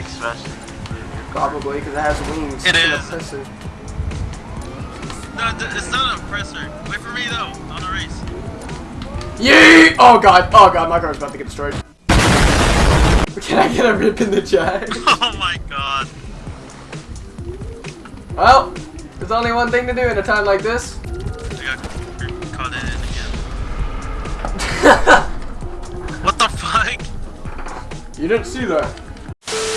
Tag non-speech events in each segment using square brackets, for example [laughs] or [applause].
Sebastian? Probably, because it has wings. It It's is. oppressor. No, it's not an oppressor. Wait for me though, on the race. Yay! Oh god, oh god, my car's about to get destroyed. [laughs] Can I get a rip in the chat? [laughs] Oh my god. well, there's only one thing to do in a time like this. I got caught in it again. [laughs] What the fuck? you didn't see that.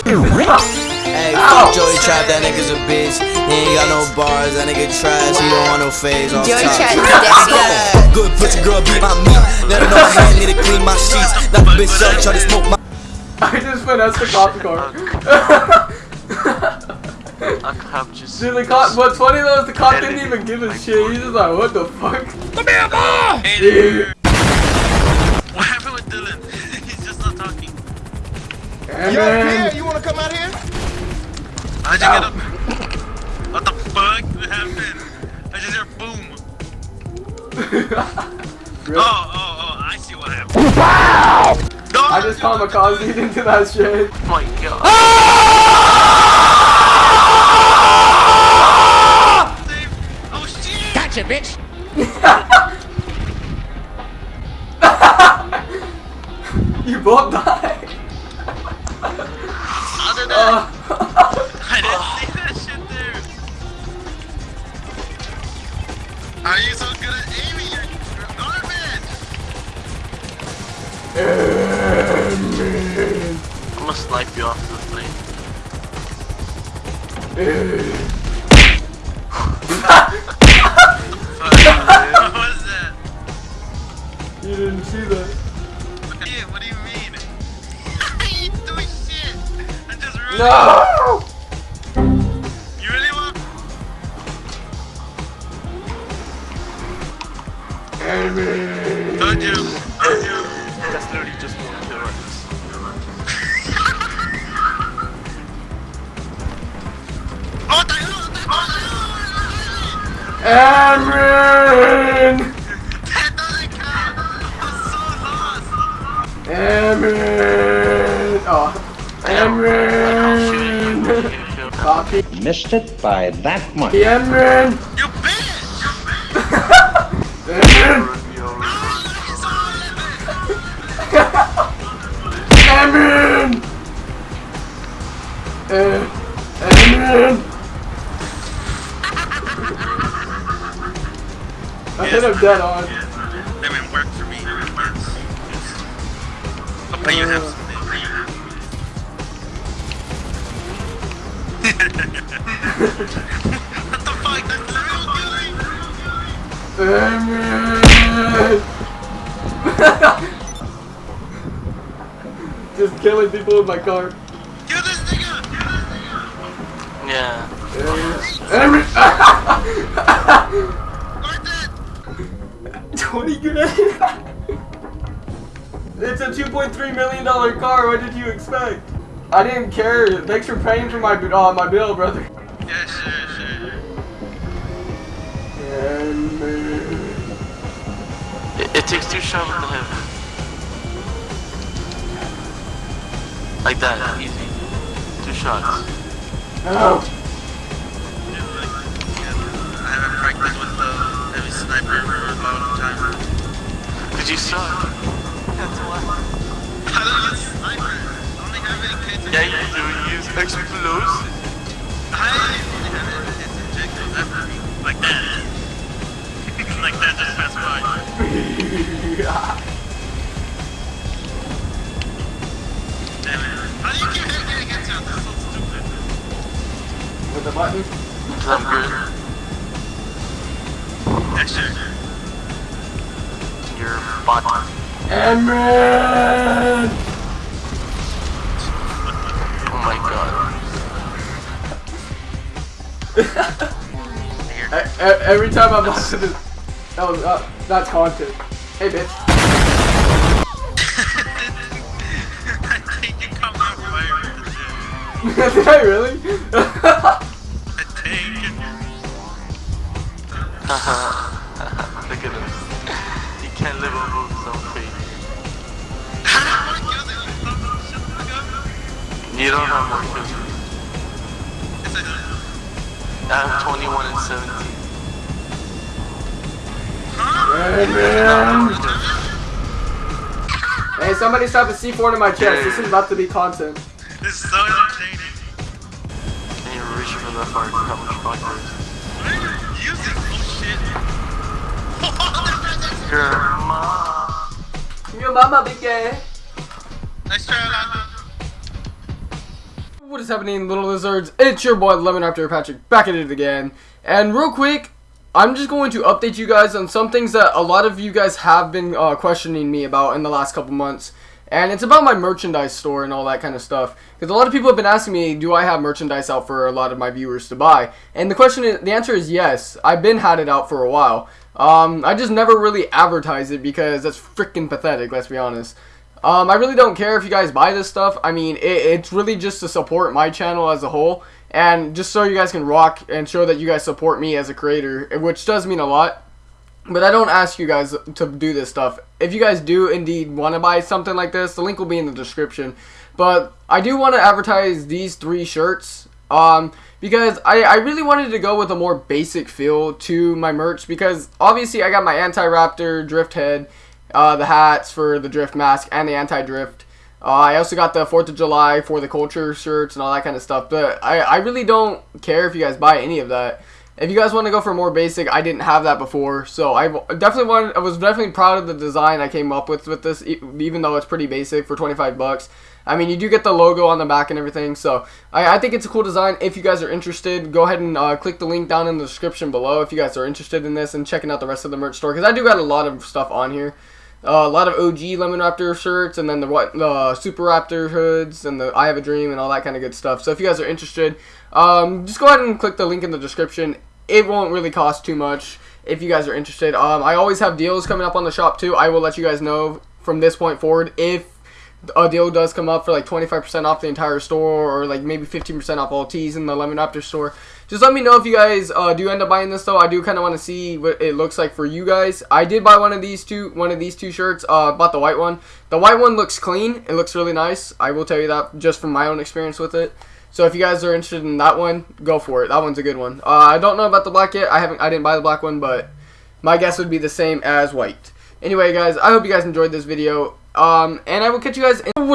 Hey, fuck Joey Trap, that nigga's a bitch. He ain't got no bars, that nigga trash. He don't want no phase off Joey top. Trap is Yeah, Good pussy girl, beat my meat. Let her know my hand need to clean my sheets. Knock the bitch up, try to smoke my. I just finessed the cop car. A cop just. Dude, the cop, what's funny though is the cop didn't even give a shit. He's just like, what the fuck? Hey Yeah. there. And You over here? You wanna come out here? How'd you Ow. get up? What the fuck? What happened? I just hear boom. [laughs] Rip. Oh, oh, oh, I see what happened. No, I just kamikaze into that shit. Oh my god. Save- Oh shit! Gotcha, bitch. [laughs] You both died. Other than Uh, I didn't see that shit there. Are you so good at aiming? You're you're garbage. I'm gonna snipe you off the thing. Fuck. what was that? you didn't see that. Yeah, what do you mean? you No! You really want? Told you. Told you. That's literally just one kill right Oh, what the hell? What the hell? Amron! That doesn't count. I'm so lost. Amron! Oh. Amron! Now. Copy. Missed it by that much. Amron! You bitch! Amron! Amron! Uh, Amron! I hit him dead on. That man worked for me. Yes. I'll pay you half what the fuck? That's literally killing. Amron! Just killing people in my car. Kill this nigga! Yeah. Amron! Guard that! 20 grand? it's a 2.3 million dollar car. What did you expect? I didn't care. Thanks for paying for my uh, my bill, brother. Yeah, sure, sure. It, it takes two shots to hit. Like that, easy. Two shots. oh, Yeah, like, yeah, I haven't practiced with the heavy sniper for a long time. Did you suck? That's why. I don't use sniper. I only have it in case Yeah, you do use explosive. Button. Cause I'm good. Yeah, sure. Your bot. Amron! Oh my god. [laughs] Every time I'm on this, that was uh, that's haunted. Hey, bitch. I [laughs] think you come out [laughs] fire Did I really? Uh-huh. [laughs] Look at him. He can't live over his own feet. I don't want to kill them. Shut the fuck up. You don't have more kills. Yes, I do. I have 21 and 17. Hey, somebody stop a C4 in my chest. This is about to be content. This is so entertaining. Can you reach for that far? How much fun there is? What are you using? Shit. Your mom. Your mama be gay. nice try. What is happening, little lizards? It's your boy Lemon Raptor Patrick back at it again. And real quick, I'm just going to update you guys on some things that a lot of you guys have been uh, questioning me about in the last couple months. And it's about my merchandise store and all that kind of stuff. Because a lot of people have been asking me, do I have merchandise out for a lot of my viewers to buy? And the question is, the answer is yes. I've been had it out for a while. Um, I just never really advertise it because that's freaking pathetic, let's be honest. Um, I really don't care if you guys buy this stuff. I mean, it, it's really just to support my channel as a whole. And just so you guys can rock and show that you guys support me as a creator, which does mean a lot. But I don't ask you guys to do this stuff. If you guys do indeed want to buy something like this, the link will be in the description. But I do want to advertise these three shirts. Um, because I, I really wanted to go with a more basic feel to my merch. Because obviously I got my Anti-Raptor Drift Head, uh, the hats for the Drift Mask, and the Anti-Drift. Uh, I also got the 4th of July for the culture shirts and all that kind of stuff. But I, I really don't care if you guys buy any of that. If you guys want to go for more basic, I didn't have that before. So I definitely wanted, I was definitely proud of the design I came up with with this, even though it's pretty basic for 25 bucks. I mean, you do get the logo on the back and everything, so I, I think it's a cool design. If you guys are interested, go ahead and uh, click the link down in the description below if you guys are interested in this and checking out the rest of the merch store, because I do got a lot of stuff on here. Uh, a lot of OG Lemon Raptor shirts, and then the what Super Raptor hoods, and the I Have a Dream, and all that kind of good stuff. So if you guys are interested, um, just go ahead and click the link in the description. It won't really cost too much if you guys are interested. Um, I always have deals coming up on the shop too. I will let you guys know from this point forward if a deal does come up for like 25% off the entire store or like maybe 15% off all teas in the Lemon Raptor store. Just let me know if you guys uh, do end up buying this though. I do kind of want to see what it looks like for you guys. I did buy one of these two, one of these two shirts. Uh, bought the white one. The white one looks clean. It looks really nice. I will tell you that just from my own experience with it. So if you guys are interested in that one, go for it. That one's a good one. Uh, I don't know about the black yet. I haven't. I didn't buy the black one, but my guess would be the same as white. Anyway, guys, I hope you guys enjoyed this video. Um, and I will catch you guys in